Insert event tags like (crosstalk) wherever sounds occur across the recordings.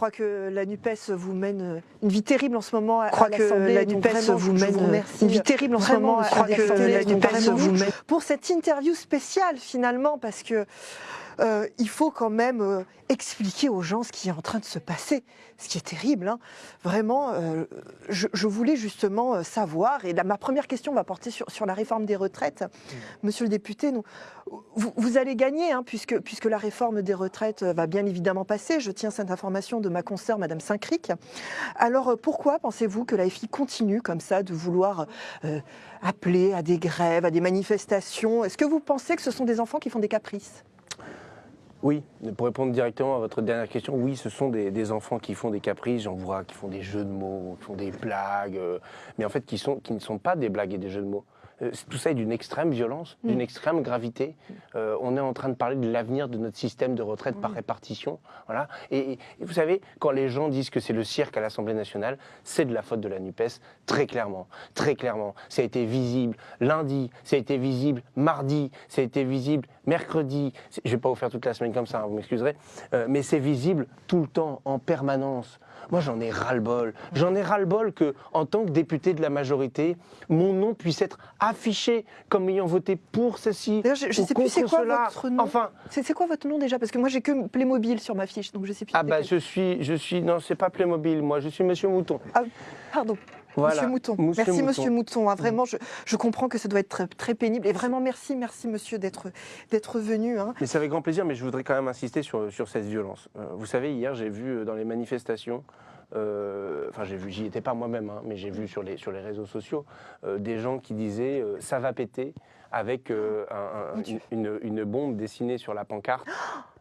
crois que la NUPES vous mène une vie terrible en ce moment à, crois à que la NUPES vraiment, vous je mène remercie une vie terrible en ce moment, Je à crois que l'Assemblée. la NUPES vous je- mène pour cette interview spéciale finalement parce que euh, il faut quand même euh, expliquer aux gens ce qui est en train de se passer, ce qui est terrible. hein. Vraiment, euh, je, je voulais justement savoir, et là, ma première question va porter sur, sur la réforme des retraites. Monsieur le député, nous, vous, vous allez gagner, hein, puisque, puisque la réforme des retraites va bien évidemment passer. Je tiens cette information de ma consoeur, Madame Saint-Cric. Alors pourquoi pensez-vous que la FI continue comme ça de vouloir appeler à des grèves, à des manifestations? Est-ce que vous pensez que ce sont des enfants qui font des caprices? Oui, pour répondre directement à votre dernière question, oui, ce sont des, enfants qui font des caprices, j'en vois, qui font des jeux de mots, qui font des blagues, euh, mais en fait qui ne sont pas des blagues et des jeux de mots. Euh, Tout ça est d'une extrême violence, Mm. d'une extrême gravité. Euh, on est en train de parler de l'avenir de notre système de retraite par répartition. Voilà. Et, et vous savez, quand les gens disent que c'est le cirque à l'Assemblée nationale, c'est de la faute de la NUPES, très clairement. Très clairement. Ça a été visible lundi, ça a été visible mardi, ça a été visible mercredi. Je ne vais pas vous faire toute la semaine comme ça, hein, vous m'excuserez. Euh, mais c'est visible tout le temps, en permanence. Moi, j'en ai ras-le-bol. J'en ai ras-le-bol que, en tant que député de la majorité, mon nom puisse être affiché comme ayant voté pour ceci. D'ailleurs, je, ou sais plus c'est quoi cela. votre nom? Enfin, C'est quoi votre nom déjà? Parce que moi j'ai que Playmobil sur ma fiche, donc je sais plus. ah bah quel. je suis, je suis, non, c'est pas Playmobil, moi, je suis Monsieur Mouton. Pardon. Voilà. Monsieur Mouton. Monsieur merci Mouton. Monsieur Mouton. hein, vraiment, je, je comprends que ça doit être très, très pénible. Et vraiment, merci, merci Monsieur d'être venu. hein. Mais c'est avec grand plaisir, mais je voudrais quand même insister sur, sur cette violence. Euh, vous savez, hier, j'ai vu euh, dans les manifestations, euh, enfin, j'ai vu, j'y étais pas moi-même, hein, mais j'ai vu sur les, sur les réseaux sociaux euh, des gens qui disaient ça va péter avec un- un- une, une bombe dessinée sur la pancarte.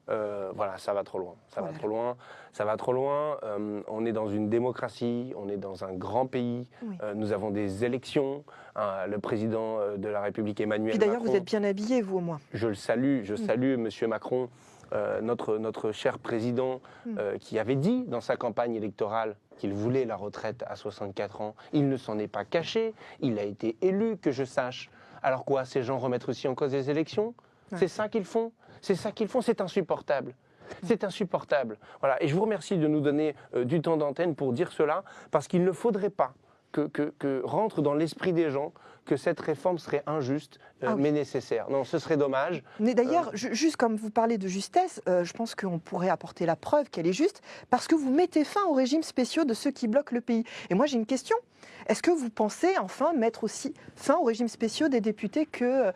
Euh, voilà, ça va trop loin. Ça va trop loin. Ça va trop loin. Euh, on est dans une démocratie. On est dans un grand pays. Oui. Euh, nous avons des élections. Hein, le président de la République Emmanuel Puis d'ailleurs, vous êtes bien habillé, vous au moins. je le salue, je Mm. salue Monsieur Macron, notre, notre cher président, Mm. qui avait dit dans sa campagne électorale qu'il voulait la retraite à 64 ans. Il ne s'en est pas caché, il a été élu, que je sache. Alors quoi, ces gens remettent aussi en cause les élections? C'est ça qu'ils font C'est ça qu'ils font, c'est insupportable. C'est insupportable. Voilà. Et je vous remercie de nous donner euh, du temps d'antenne pour dire cela, parce qu'il ne faudrait pas que, que- que rentre dans l'esprit des gens que cette réforme serait injuste, euh, Ah oui. mais nécessaire. Non, ce serait dommage. Mais d'ailleurs, ju- juste comme vous parlez de justesse, euh, je pense qu'on pourrait apporter la preuve qu'elle est juste, parce que vous mettez fin aux régimes spéciaux de ceux qui bloquent le pays. Et moi, j'ai une question. Est-ce que vous pensez enfin mettre aussi fin aux régimes spéciaux des députés que,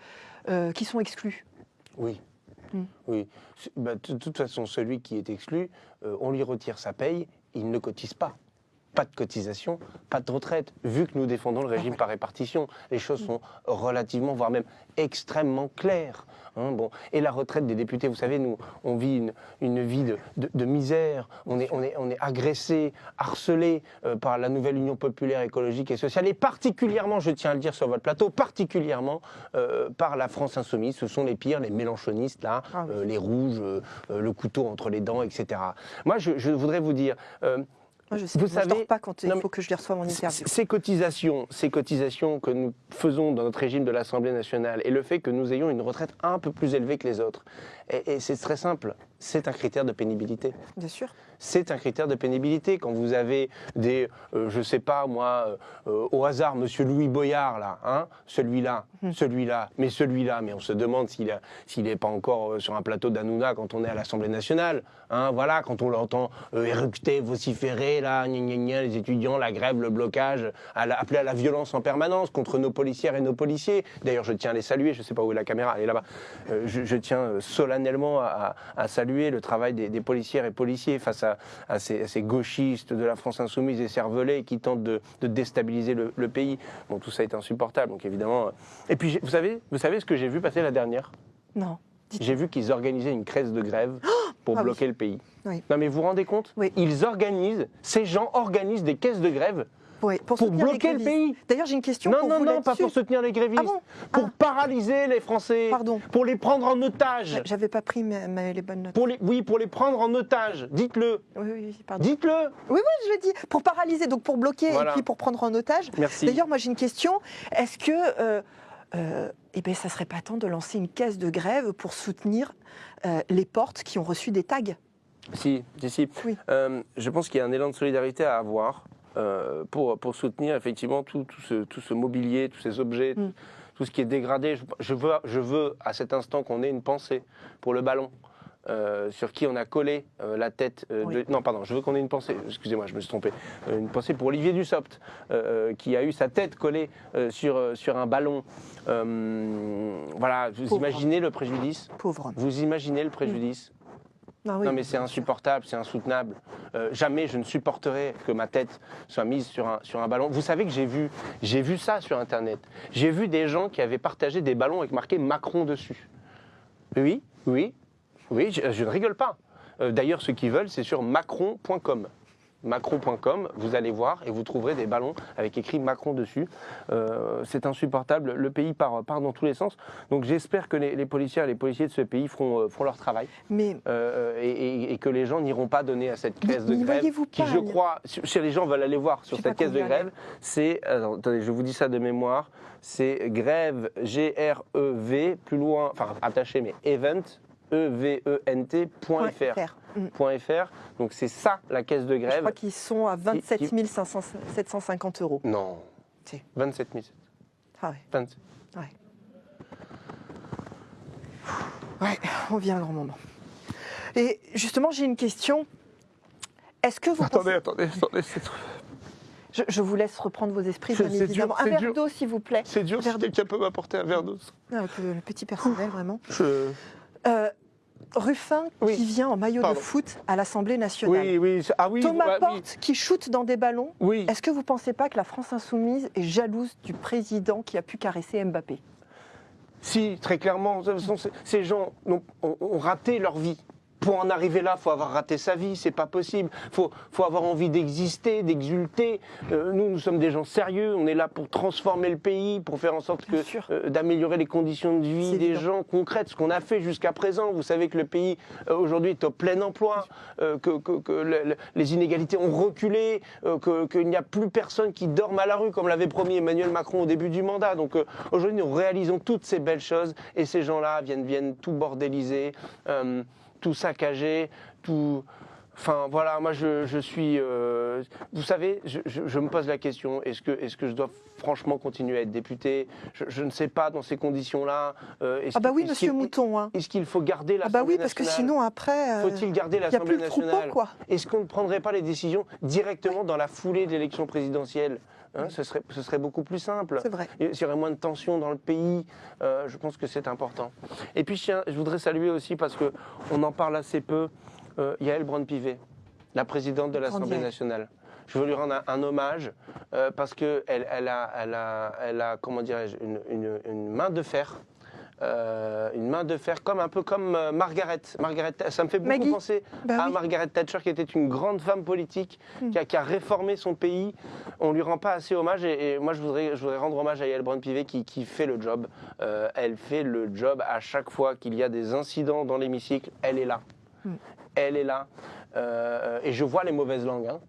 euh, qui sont exclus? Oui. Mm. Oui. Bah, de toute façon, celui qui est exclu, euh, on lui retire sa paye, il ne cotise pas. Pas de cotisation, pas de retraite. Vu que nous défendons le régime ouais. par répartition, les choses Mm. sont relativement, voire même extrêmement claires. hein, bon. Et la retraite des députés, vous savez, nous, on vit une, une vie de, de- de misère. On est, on est, on est agressé, harcelé euh, par la nouvelle Union populaire écologique et sociale, et particulièrement, je tiens à le dire sur votre plateau, particulièrement euh, par la France insoumise. Ce sont les pires, les mélanchonistes, là, Ah oui. euh, les rouges, le couteau entre les dents, etc. Moi, je, je voudrais vous dire, Moi, je sais Vous moi, je savez- dors pas quand il Non, faut que je lui reçoive mon c- interview. ces cotisations, ces cotisations que nous faisons dans notre régime de l'Assemblée nationale et le fait que nous ayons une retraite un peu plus élevée que les autres, et, et c'est très simple, c'est un critère de pénibilité. Bien sûr. C'est un critère de pénibilité. Quand vous avez des, euh, je sais pas moi, euh, au hasard, Monsieur Louis Boyard là, hein, celui-là, Mhm. celui-là, mais celui-là, mais on se demande s'il n'est pas encore euh, sur un plateau d'Anouna quand on est à l'Assemblée nationale, hein, voilà, quand on l'entend euh, éructer, vociférer là, gna, gna, gna, les étudiants, la grève, le blocage, à la- appeler à la violence en permanence contre nos policières et nos policiers. D'ailleurs, je tiens à les saluer. Je sais pas où est la caméra, elle est là-bas. Euh, je, je tiens euh, solennellement à, à- à saluer le travail des, des policières et policiers face à, à ces, à ces gauchistes de la France insoumise et cervelés qui tentent de, de déstabiliser le, le pays. Bon, tout ça est insupportable, donc évidemment. euh. Et puis, vous savez, vous savez ce que j'ai vu passer la dernière? Non. J'ai vu qu'ils organisaient une crise de grève (gasps) pour Ah oui. bloquer le pays. Oui. Non mais vous vous rendez compte? Oui. Ils organisent, ces gens organisent des caisses de grève Oui, pour, bloquer le pays. D'ailleurs, j'ai une question Non, pour non, vous non, pas pour soutenir les grévistes, Ah bon pour Ah. paralyser les Français, Pardon. pour les prendre en otage. J'avais pas pris ma- ma- les bonnes notes. Pour les, oui, pour les prendre en otage. Dites-le, Oui, oui, pardon. dites-le. Oui, oui, je l'ai dit. Pour paralyser, donc pour bloquer Voilà. et puis pour prendre en otage. Merci. D'ailleurs, moi j'ai une question. Est-ce que euh, euh, eh ben, ça serait pas temps de lancer une caisse de grève pour soutenir euh, les portes qui ont reçu des tags? Si, si, si. Oui. Euh, je pense qu'il y a un élan de solidarité à avoir euh, pour, pour soutenir effectivement tout, tout ce, tout ce mobilier, tous ces objets, Mm. tout ce qui est dégradé. Je, je veux, je veux à cet instant qu'on ait une pensée pour le ballon. euh, sur qui on a collé euh, la tête euh, Oui. de... Non, pardon, je veux qu'on ait une pensée, excusez-moi, je me suis trompé, une pensée pour Olivier Dussopt, qui a eu sa tête collée sur, sur un ballon. Voilà, vous Pauvre. imaginez le préjudice? Pauvre homme. Vous imaginez le préjudice? Ah oui, non mais c'est insupportable, c'est insoutenable. Euh, jamais je ne supporterai que ma tête soit mise sur un, sur un ballon. Vous savez que j'ai vu, j'ai vu ça sur Internet. J'ai vu des gens qui avaient partagé des ballons avec marqué Macron dessus. Oui, oui, oui, je, je ne rigole pas. Euh, D'ailleurs, ceux qui veulent, c'est sur macron.com. Macron.com, vous allez voir et vous trouverez des ballons avec écrit Macron dessus. Euh, c'est insupportable, le pays part, part dans tous les sens. Donc j'espère que les, les policières et les policiers de ce pays feront, euh, feront leur travail Mais euh, et, et- et que les gens n'iront pas donner à cette caisse de grève voyez-vous qui, pas, je crois, si les gens veulent aller voir sur cette caisse de grève, c'est, attendez, je vous dis ça de mémoire, c'est grève, G-R-E-V, plus loin, enfin attaché, mais event, E E-V-E-N-T, point Point .fr. Mm. Donc c'est ça la caisse de Je grève. crois qu'ils sont à 27 qui- 500 750 euros. Non. Si. 27 000. Ah ouais. 27. Ouais, on vient à un grand moment. Et justement, j'ai une question. Est-ce que vous Attendez, pensez... attendez, attendez, c'est trop- Je, je vous laisse reprendre vos esprits, bien évidemment. dur, un verre d'eau, s'il vous plaît. c'est dur si quelqu'un peut m'apporter un verre d'eau. Ah, le petit personnel, vraiment. Je- Euh, Ruffin Oui. qui vient en maillot Pardon. de foot à l'Assemblée nationale. Oui, oui, ah oui, Thomas oui. Porte qui shoot dans des ballons. Est-ce que vous ne pensez pas que la France insoumise est jalouse du président qui a pu caresser Mbappé? Si, très clairement. Ces gens ont raté leur vie. Pour en arriver là, il faut avoir raté sa vie, c'est pas possible. Il faut, faut avoir envie d'exister, d'exulter. Euh, nous, nous sommes des gens sérieux, on est là pour transformer le pays, pour faire en sorte que euh, d'améliorer les conditions de vie des gens concrètes, ce qu'on a fait jusqu'à présent. Vous savez que le pays euh, aujourd'hui est au plein emploi, euh, que, que- que le- le- les inégalités ont reculé, euh, que- qu'il n'y a plus personne qui dorme à la rue, comme l'avait promis Emmanuel Macron au début du mandat. Donc euh, aujourd'hui, nous réalisons toutes ces belles choses et ces gens-là viennent, viennent tout bordéliser, euh, tout saccager, tout. Enfin voilà, moi je, je suis. euh, vous savez, je, je- je me pose la question est-ce que, est que je dois franchement continuer à être député? Je, ne sais pas dans ces conditions-là. euh, est-ce Ah bah oui, monsieur Mouton. hein. Est-ce qu'il faut garder Ah l'Assemblée bah oui, parce que nationale? sinon après, euh, Faut-il garder l'Assemblée nationale? quoi. Est-ce qu'on ne prendrait pas les décisions directement dans la foulée de l'élection présidentielle? Hein, ce, serait, ce serait beaucoup plus simple. C'est vrai. Il y aurait moins de tensions dans le pays. Euh, je pense que c'est important. Et puis, je, voudrais saluer aussi, parce qu'on en parle assez peu, euh, Yael Braun-Pivet, la présidente de l'Assemblée nationale. Je veux lui rendre un, un hommage euh, parce qu'elle elle a, elle a, elle a, comment dirais-je, une, une- une main de fer. Euh, une main de fer, comme un peu comme euh, Margaret. Margaret, ça me fait beaucoup Maggie. penser Bah à oui. Margaret Thatcher, qui était une grande femme politique, Hmm. qui, a, qui a réformé son pays. On lui rend pas assez hommage, et, et moi je voudrais, je voudrais rendre hommage à Yael Braun-Pivet qui, qui fait le job. Euh, elle fait le job à chaque fois qu'il y a des incidents dans l'hémicycle, elle est là. Hmm. Elle est là. Et je vois les mauvaises langues. hein.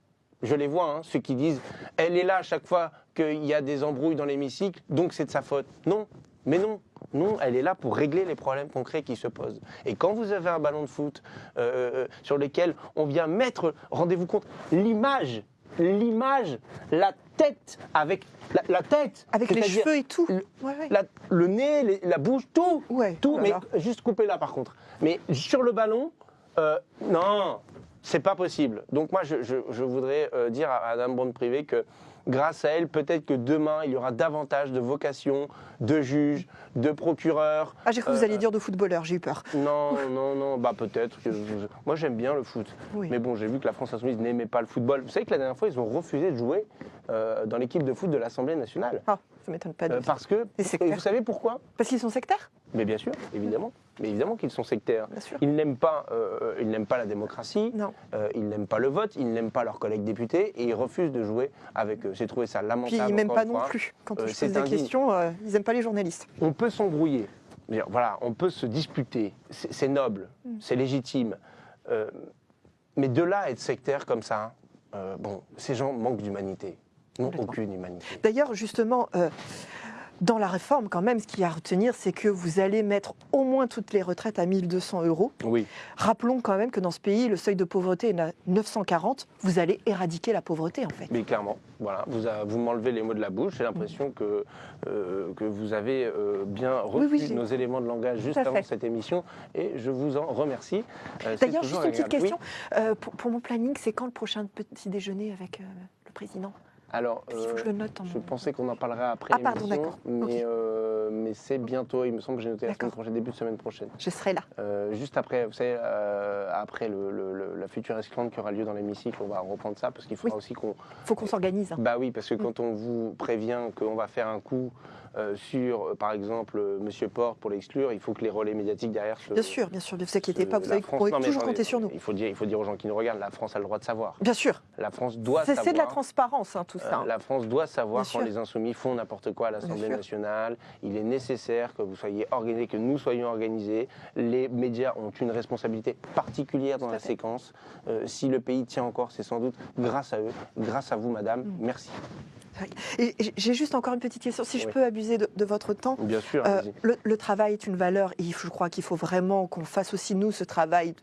Je les vois, hein, ceux qui disent elle est là à chaque fois qu'il y a des embrouilles dans l'hémicycle, donc c'est de sa faute. Non, mais non. Non, elle est là pour régler les problèmes concrets qui se posent. Et quand vous avez un ballon de foot euh, euh, sur lequel on vient mettre, rendez-vous compte, l'image, l'image, la tête, avec la, la tête, Avec les cheveux et tout. le- Ouais, ouais. la- le nez, les- la bouche, tout, Ouais, tout, mais juste coupé là par contre. Mais sur le ballon, euh, non, c'est pas possible. Donc moi, je, je- je voudrais euh, dire à Madame Bond Privé que grâce à elle, peut-être que demain, il y aura davantage de vocations, de juges, de procureurs. Ah, j'ai cru que vous Euh, alliez dire de footballeur, j'ai eu peur. Non, (laughs) non, non, bah peut-être. que Moi, j'aime bien le foot. Oui. Mais bon, j'ai vu que la France Insoumise n'aimait pas le football. Vous savez que la dernière fois, ils ont refusé de jouer euh, dans l'équipe de foot de l'Assemblée nationale. Ah, ça m'étonne pas de Euh, parce que, vous savez pourquoi? Parce qu'ils sont sectaires? Mais bien sûr, évidemment. Mais évidemment qu'ils sont sectaires. Ils n'aiment pas, euh, ils n'aiment pas la démocratie, Non. euh, ils n'aiment pas le vote, ils n'aiment pas leurs collègues députés et ils refusent de jouer avec eux. J'ai trouvé ça lamentable. Puis ils encore pas non plus. Quand Euh, je pose des questions, euh, ils n'aiment pas les journalistes. On peut s'embrouiller. Voilà, on peut se disputer. C'est noble, Mm. c'est légitime. Euh, mais de là à être sectaire comme ça, bon, ces gens manquent d'humanité. N'ont aucune humanité. D'ailleurs, justement, dans la réforme, quand même, ce qu'il y a à retenir, c'est que vous allez mettre au moins toutes les retraites à 1200 euros. Oui. Rappelons quand même que dans ce pays, le seuil de pauvreté est à 940. Vous allez éradiquer la pauvreté, en fait. Mais clairement, voilà, vous, a- vous m'enlevez les mots de la bouche. J'ai l'impression que, euh, que vous avez euh, bien oui, j'ai- nos éléments de langage juste avant fait. cette émission et je vous en remercie. Euh, D'ailleurs, juste une petite question. Pour, pour mon planning, c'est quand le prochain petit déjeuner avec le président? Alors, je euh, le note. En je pensais qu'on en parlerait après Ah, pardon, d'accord. mais, euh, mais c'est bientôt. Il me semble que j'ai noté la semaine prochaine, début de semaine prochaine. Je serai là. Euh, juste après, vous savez, après le, le- le- la future esclandre qui aura lieu dans l'hémicycle, on va reprendre ça parce qu'il faudra Oui. aussi qu'on Il faut qu'on s'organise. hein. Bah oui, parce que Mm. quand on vous prévient qu'on va faire un coup euh, sur, euh, par exemple, euh, Monsieur Porte pour l'exclure, il faut que les relais médiatiques derrière se. Bien sûr, bien sûr, ne vous inquiétez pas, vous savez qu'on toujours compter sur nous. Il faut, dire, il faut dire aux gens qui nous regardent, la France a le droit de savoir. Bien sûr, La France doit c'est savoir. c'est de la transparence, hein, tout ça. la France doit savoir Bien quand sûr. les insoumis font n'importe quoi à l'Assemblée nationale. Il est nécessaire que vous soyez organisés, que nous soyons organisés. Les médias ont une responsabilité particulière dans la fait. séquence. Euh, si le pays tient encore, c'est sans doute grâce à eux, grâce à vous, madame. Mm. Merci. J'ai juste encore une petite question, si je peux abuser de, de votre temps. Bien sûr, Euh, le, le travail est une valeur et je crois qu'il faut vraiment qu'on fasse aussi nous ce travail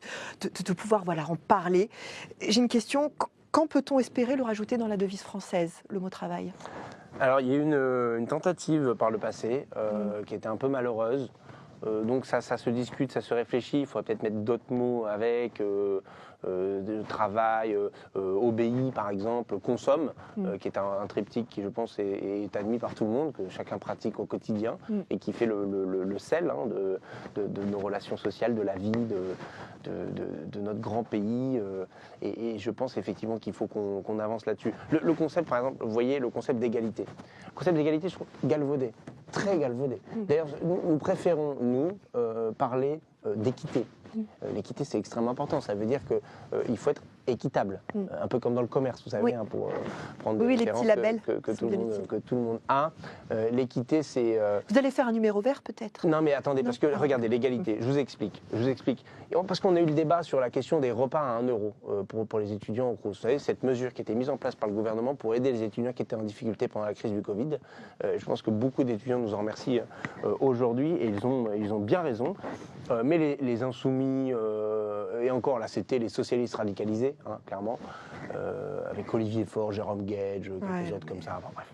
de, de- de pouvoir voilà, en parler. J'ai une question, qu- quand peut-on espérer le rajouter dans la devise française, le mot travail? Alors, il y a eu une, une tentative par le passé euh, qui était un peu malheureuse. Euh, donc ça, ça se discute, ça se réfléchit. Il faudrait peut-être mettre d'autres mots avec. euh, euh, de travail, euh, euh, obéit par exemple, consomme, Mm. euh, qui est un, un triptyque qui je pense est, est admis par tout le monde, que chacun pratique au quotidien Mm. et qui fait le, le- le- le sel hein, de, de- de nos relations sociales, de la vie, de, notre grand pays. euh, et, et je pense effectivement qu'il faut qu'on avance là-dessus. Le, concept, par exemple, vous voyez, le concept d'égalité. Le concept d'égalité, je trouve galvaudé, très galvaudé. Mm. D'ailleurs, nous, nous préférons, nous, euh, parler euh, d'équité. Euh, L'équité, c'est extrêmement important. Ça veut dire qu'il faut être équitable, Mm. Un peu comme dans le commerce, vous savez, Oui. hein, pour euh, prendre Oui, des les petits que- labels que, tout le monde, utiles. que tout le monde a. Euh, L'équité, c'est euh, Vous allez faire un numéro vert peut-être? Non mais attendez, Non. parce que Ah. regardez, l'égalité, je vous explique, je vous explique. Parce qu'on a eu le débat sur la question des repas à 1 euro pour, pour les étudiants au. Vous savez, cette mesure qui était mise en place par le gouvernement pour aider les étudiants qui étaient en difficulté pendant la crise du Covid. Je pense que beaucoup d'étudiants nous en remercient aujourd'hui et ils ont, ils ont bien raison. Mais les, les insoumis, et encore là, c'était les socialistes radicalisés, hein, clairement, euh, avec Olivier Faure, Jérôme Gage, quelques Ouais, autres comme ça. Enfin, bref.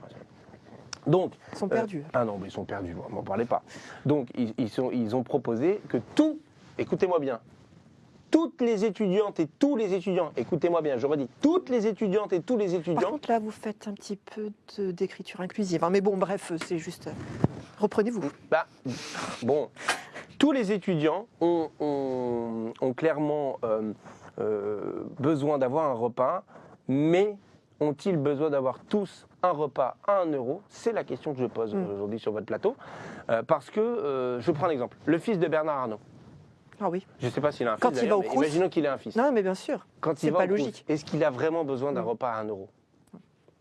Donc, Ils sont euh, perdus. ah non, mais ils sont perdus, moi, m'en parlez pas. Donc, ils, ils sont, ils ont proposé que tout, écoutez-moi bien, toutes les étudiantes et tous les étudiants, écoutez-moi bien, je redis, toutes les étudiantes et tous les Par étudiants, contre, là, vous faites un petit peu d'écriture inclusive. hein. Mais bon, bref, c'est juste. euh, Reprenez-vous. bah, bon, tous les étudiants ont, ont- ont clairement euh, euh, besoin d'avoir un repas, mais ont-ils besoin d'avoir tous un repas à 1 euro? C'est la question que je pose Mm. aujourd'hui sur votre plateau. Euh, parce que, euh, je prends un exemple, le fils de Bernard Arnault. Ah oui. Je ne sais pas s'il a un Quand fils. il va au mais Imaginons qu'il a un fils. Non, mais bien sûr. Quand il va pas au logique. est-ce qu'il a vraiment besoin d'un repas à 1 euro?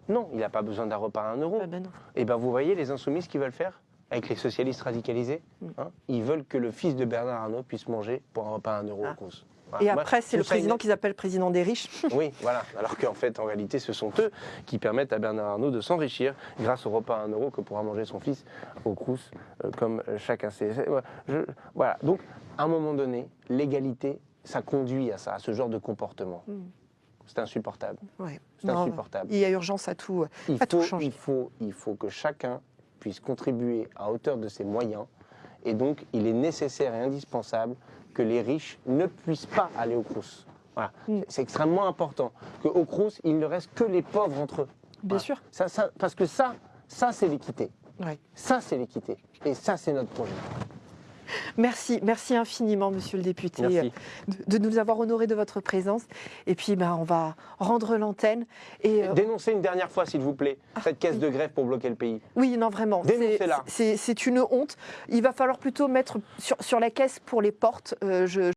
Non, il n'a pas besoin d'un repas à 1 euro. Ah ben non. Et ben vous voyez les insoumis ce qu'ils veulent faire avec les socialistes radicalisés. Mm. hein, ils veulent que le fils de Bernard Arnault puisse manger pour un repas à 1 euro Ah. au Crous. Et après, c'est le président qu'ils appellent président des riches. (laughs) Oui, voilà. Alors qu'en fait, en réalité, ce sont eux qui permettent à Bernard Arnault de s'enrichir grâce au repas à 1 euro que pourra manger son fils au Crous, euh, comme chacun sait. Voilà. Je- voilà. Donc, à un moment donné, l'égalité, ça conduit à ça, à ce genre de comportement. Mm. C'est insupportable. Ouais. C'est insupportable. Il y a urgence à tout. euh, Il à tout changer. il, faut, il faut que chacun puisse contribuer à hauteur de ses moyens. Et donc, il est nécessaire et indispensable que les riches ne puissent pas aller au Crous. Voilà. Mm. C'est extrêmement important qu'au Crous, il ne reste que les pauvres entre eux. Bien Voilà. sûr. Ça, ça- parce que ça, ça c'est l'équité. Ouais. Ça, c'est l'équité. Et ça, c'est notre projet. Merci, merci infiniment, monsieur le député, euh, de, de nous avoir honorés de votre présence. Et puis, ben, on va rendre l'antenne. Et euh, Dénoncez une dernière fois, s'il vous plaît, Ah, cette caisse oui. de grève pour bloquer le pays. oui, non, vraiment, c'est- Dénoncez-la. c'est c'est une honte. Il va falloir plutôt mettre sur, sur la caisse pour les portes. euh, je,